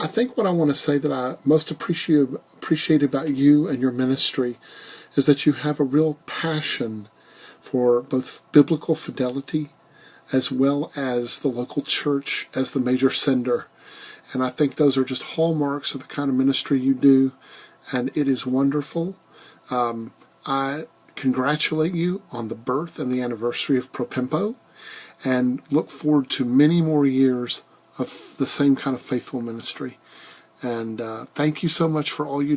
I think what I want to say that I most appreciate appreciate about you and your ministry is that you have a real passion for both biblical fidelity as well as the local church as the major sender. And I think those are just hallmarks of the kind of ministry you do, and it is wonderful. Um, I congratulate you on the birth and the anniversary of Propempo and look forward to many more years of the same kind of faithful ministry. And uh, thank you so much for all you do.